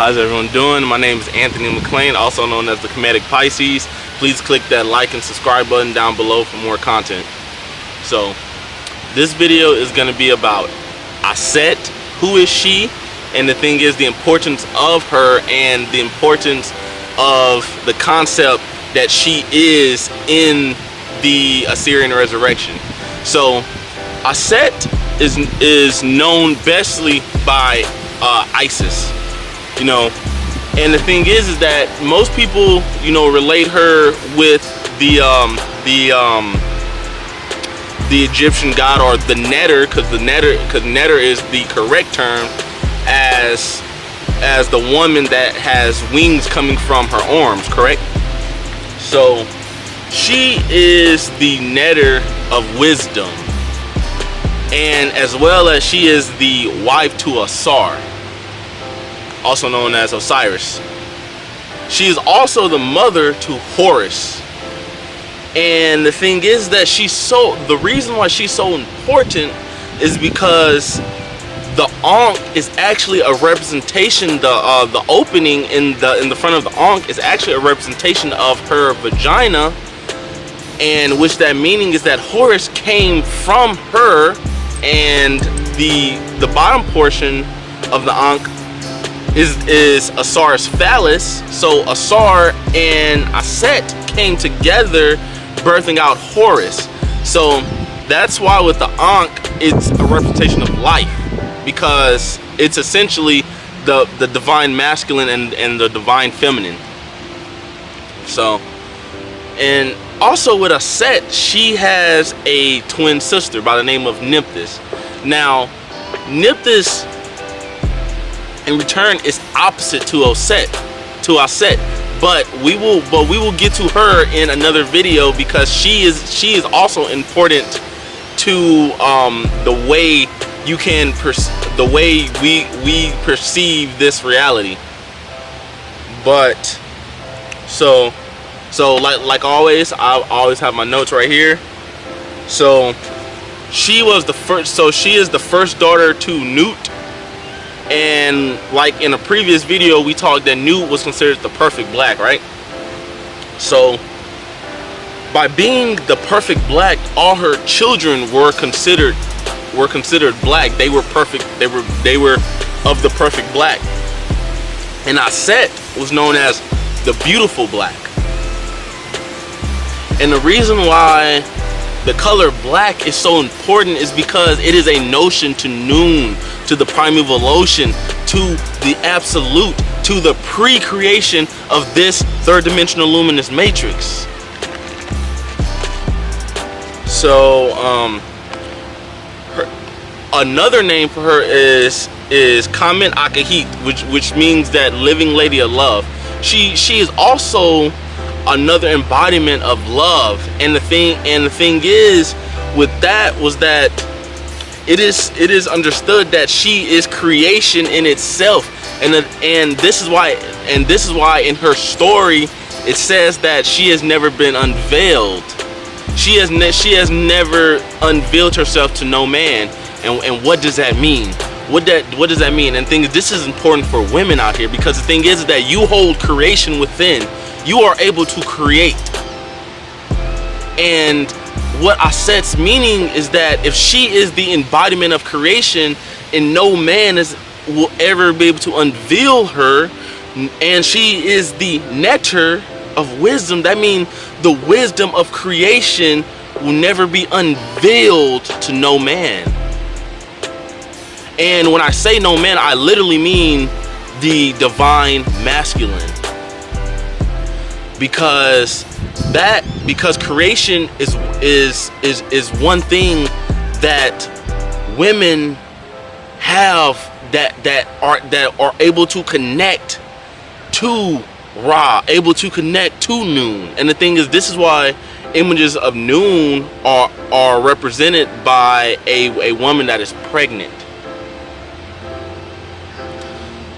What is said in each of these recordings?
How's everyone doing? My name is Anthony McLean, also known as the Comedic Pisces. Please click that like and subscribe button down below for more content. So, this video is going to be about Aset, who is she, and the thing is the importance of her and the importance of the concept that she is in the Ausarian resurrection. So, Aset is, is known bestly by uh, Isis you know? And the thing is is that most people you know relate her with the um the um the Egyptian god or the netter because the netter because netter is the correct term as as the woman that has wings coming from her arms correct? So she is the netter of wisdom. And as well as she is the wife to Asar also known as Osiris. She is also the mother to Horus. And the thing is that she's so, the reason why she's so important is because the Ankh is actually a representation, the uh, the opening in the in the front of the Ankh is actually a representation of her vagina and which that meaning is that Horus came from her and the the bottom portion of the Ankh is, is Asar's phallus. So Asar and Aset came together birthing out Horus. So that's why with the Ankh, it's a representation of life because it's essentially the, the divine masculine and, and the divine feminine. So, and also with Aset, she has a twin sister by the name of Nephthys. Now, Nephthys in return is opposite to Oset, to Aset. But we will, but we will get to her in another video because she is she is also important to um, the way you can the way we we perceive this reality. But so so like like always, I always have my notes right here. So she was the first. So she is the first daughter to Nut and like in a previous video we talked that Nut was considered the perfect black right? So by being the perfect black all her children were considered were considered black. They were perfect they were they were of the perfect black. And Aset was known as the beautiful black. And the reason why the color black is so important is because it is a notion to noon, to the primeval ocean, to the absolute, to the pre-creation of this third dimensional luminous matrix. So, um, her, another name for her is is Kamen Akahit, which which means that living lady of love. She she is also another embodiment of love. And the thing and the thing is with that was that it is it is understood that she is creation in itself. And and this is why and this is why in her story it says that she has never been unveiled. She has she has never unveiled herself to no man. And, and what does that mean? What that what does that mean? And thing this is important for women out here because the thing is that you hold creation within you are able to create. And what Aset's meaning is that if she is the embodiment of creation and no man is will ever be able to unveil her and she is the netter of wisdom that means the wisdom of creation will never be unveiled to no man and when I say no man I literally mean the divine masculine because that because creation is is is is one thing that women have that that are that are able to connect to Ra, able to connect to Noon. And the thing is, this is why images of Noon are are represented by a, a woman that is pregnant.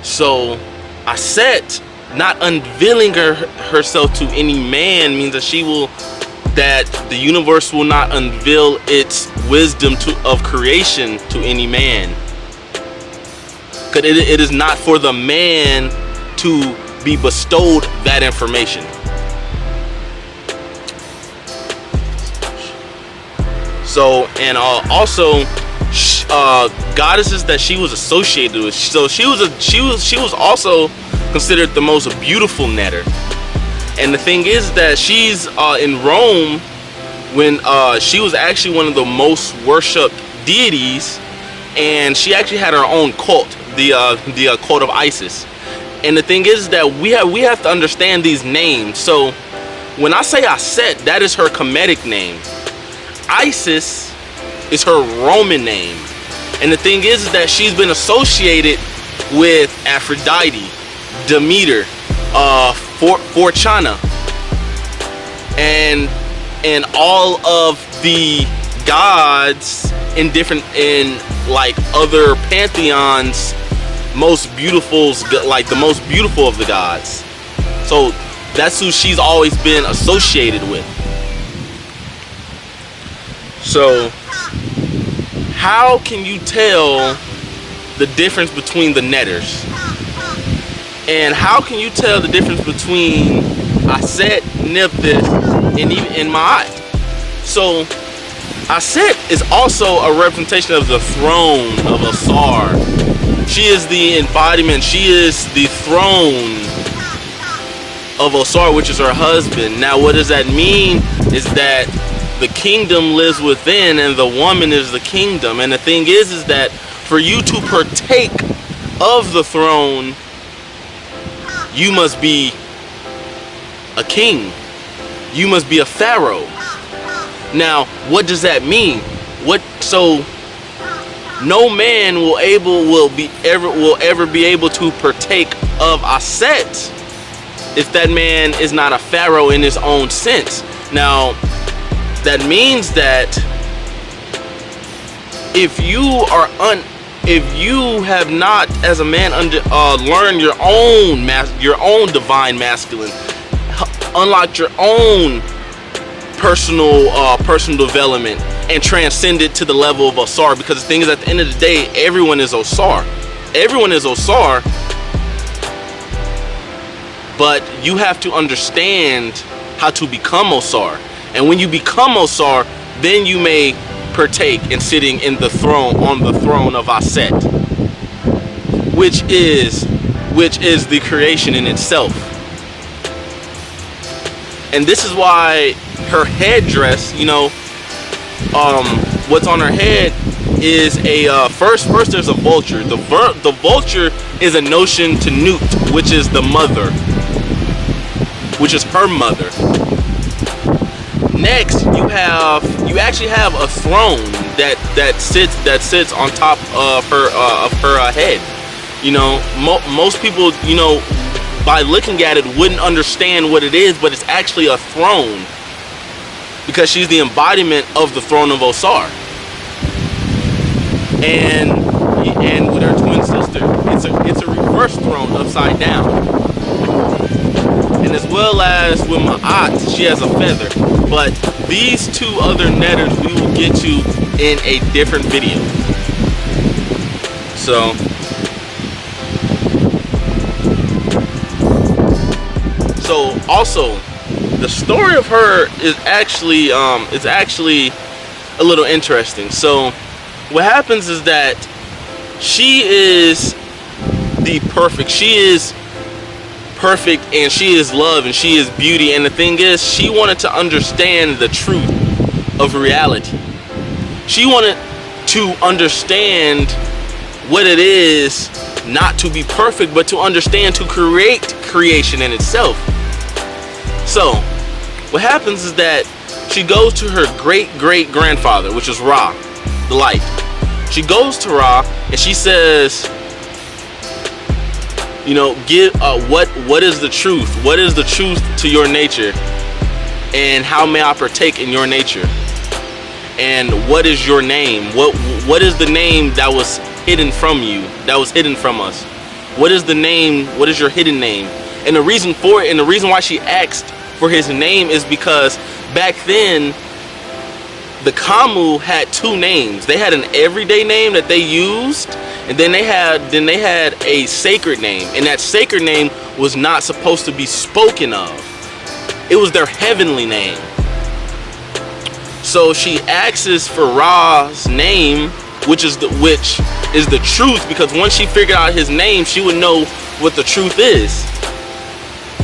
So Aset not unveiling her, herself to any man means that she will that the universe will not unveil its wisdom to, of creation to any man. Because it, it is not for the man to be bestowed that information. So and uh, also uh, goddesses that she was associated with. So she was a she was she was also considered the most beautiful netter. And the thing is that she's uh, in Rome when uh, she was actually one of the most worshipped deities and she actually had her own cult, the uh, the uh, cult of Isis. And the thing is that we have we have to understand these names. So when I say Aset, that is her Kemetic name. Isis is her Roman name. And the thing is that she's been associated with Aphrodite, Demeter, uh, For Fortuna, and and all of the gods in different in like other pantheons most beautiful like the most beautiful of the gods. So that's who she's always been associated with. So how can you tell the difference between the netters and how can you tell the difference between Aset, Nephthys, and even in my eye? So Aset is also a representation of the throne of Asar. She is the embodiment, she is the throne of Osar, which is her husband. Now what does that mean is that the kingdom lives within and the woman is the kingdom. And the thing is, is that for you to partake of the throne, you must be a king. You must be a pharaoh. Now, what does that mean? What so no man will able will be ever will ever be able to partake of Aset if that man is not a pharaoh in his own sense. Now, that means that if you are un if you have not as a man under uh, learned your own mas your own divine masculine unlocked your own personal uh, personal development and transcend it to the level of Osar because the thing is at the end of the day everyone is Osar everyone is Osar but you have to understand how to become Osar and when you become Osar then you may partake in sitting in the throne on the throne of Aset which is which is the creation in itself. And this is why her headdress you know um what's on her head is a uh, first first there's a vulture. The ver the vulture is a notion to Nut which is the mother which is her mother next you have you actually have a throne that that sits that sits on top of her uh, of her uh, head. You know mo most people you know by looking at it wouldn't understand what it is but it's actually a throne. Because she's the embodiment of the throne of Osar. And and with her twin sister it's a it's a reverse throne upside down. And as well as with Ma'at, she has a feather. But these two other netters we will get to in a different video. So, so also, the story of her is actually um, actually a little interesting. So, what happens is that she is the perfect. She is perfect and she is love and she is beauty. And the thing is she wanted to understand the truth of reality. She wanted to understand what it is not to be perfect but to understand to create creation in itself. So what happens is that she goes to her great great grandfather, which is Ra, the light. She goes to Ra and she says, you know, give uh, what what is the truth? What is the truth to your nature? And how may I partake in your nature? And what is your name? What what is the name that was hidden from you? That was hidden from us? What is the name? What is your hidden name? And the reason for it, and the reason why she asked for his name is because back then the Kamu had two names. They had an everyday name that they used, and then they had then they had a sacred name, and that sacred name was not supposed to be spoken of. It was their heavenly name. So she asks for Ra's name, which is the which is the truth, because once she figured out his name, she would know what the truth is.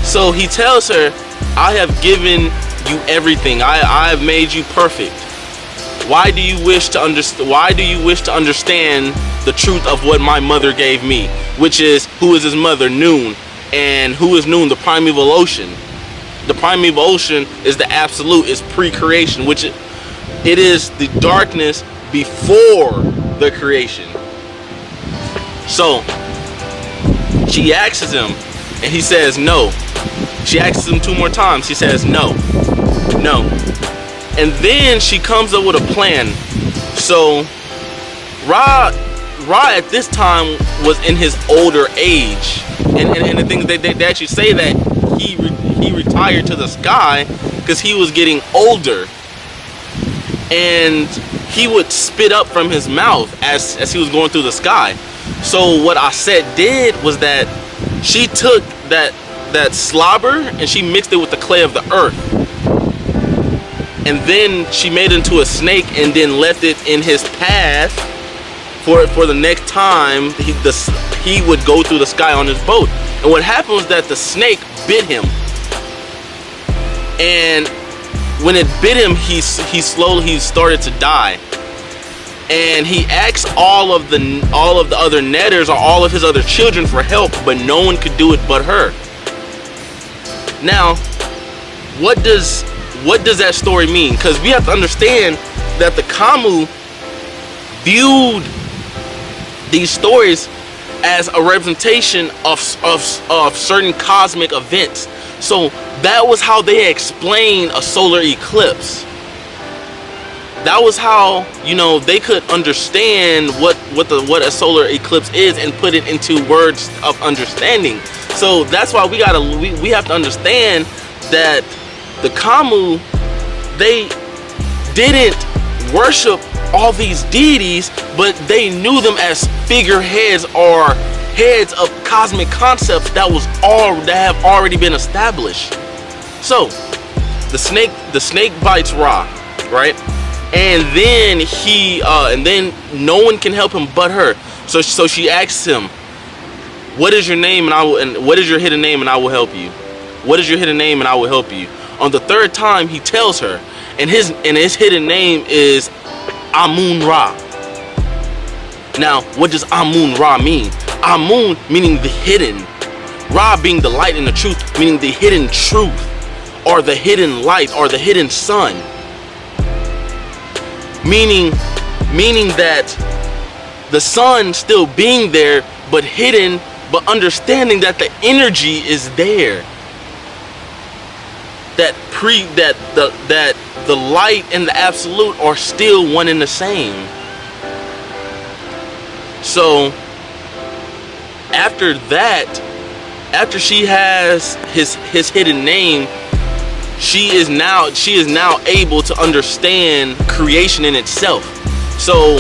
So he tells her, I have given you everything. I, I have made you perfect why do you wish to understand why do you wish to understand the truth of what my mother gave me which is who is his mother noon? And who is noon? The primeval ocean. The primeval ocean is the absolute is pre-creation which it, it is the darkness before the creation. So she asks him and he says no. She asks him two more times. He says no. No. And then she comes up with a plan. So Ra, Ra at this time was in his older age. And, and, and the thing they, they, actually say that he, re, he retired to the sky because he was getting older. And he would spit up from his mouth as, as he was going through the sky. So what Aset did was that she took that that slobber and she mixed it with the clay of the earth and then she made into a snake and then left it in his path for for the next time he, the, he would go through the sky on his boat. And what happened was that the snake bit him. And when it bit him, he, he slowly he started to die. And he asked all of the all of the other netters or all of his other children for help, but no one could do it but her. Now, what does what does that story mean? Because we have to understand that the Kamu viewed these stories as a representation of, of, of certain cosmic events. So that was how they explained a solar eclipse. That was how, you know, they could understand what, what, the, what a solar eclipse is and put it into words of understanding. So that's why we gotta, we, we have to understand that the Kamu, they didn't worship all these deities, but they knew them as figureheads or heads of cosmic concepts that was all that have already been established. So, the snake, the snake bites Ra, right? And then he, uh, and then no one can help him but her. So, so she asks him, "What is your name?" And I will, and what is your hidden name? And I will help you. What is your hidden name? And I will help you. On the third time, he tells her, and his and his hidden name is Amun Ra. Now, what does Amun Ra mean? Amun meaning the hidden. Ra being the light and the truth, meaning the hidden truth, or the hidden light, or the hidden sun. Meaning, meaning that the sun still being there, but hidden, but understanding that the energy is there that pre that the that the light and the absolute are still one and the same. So after that, after she has his his hidden name, she is now she is now able to understand creation in itself. So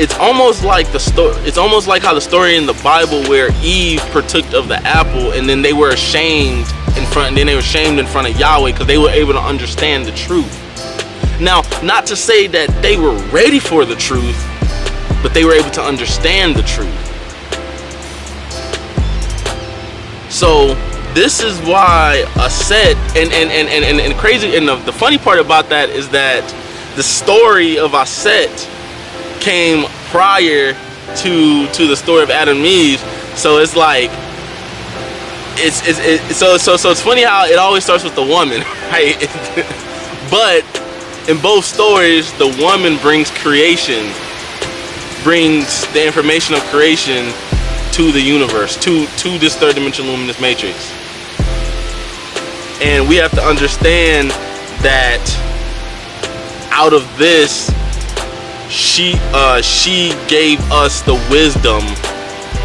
it's almost like the story it's almost like how the story in the Bible where Eve partook of the apple and then they were ashamed in front, and then they were shamed in front of Yahweh because they were able to understand the truth. Now, not to say that they were ready for the truth, but they were able to understand the truth. So this is why Aset and and and and, and, and crazy and the, the funny part about that is that the story of Aset came prior to to the story of Adam and Eve. So it's like it's, it's it, so so so it's funny how it always starts with the woman, right? but in both stories, the woman brings creation, brings the information of creation to the universe, to to this third dimension luminous matrix. And we have to understand that out of this, she uh, she gave us the wisdom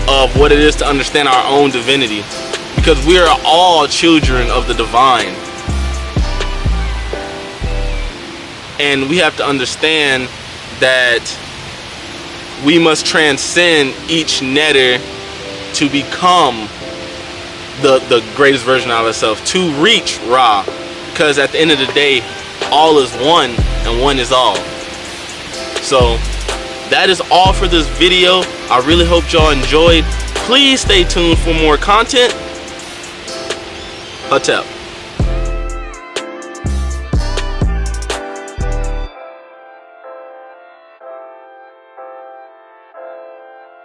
of what it is to understand our own divinity because we are all children of the divine and we have to understand that we must transcend each netter to become the the greatest version of ourselves to reach Ra. Because at the end of the day all is one and one is all. So that is all for this video. I really hope y'all enjoyed. Please stay tuned for more content. Hotel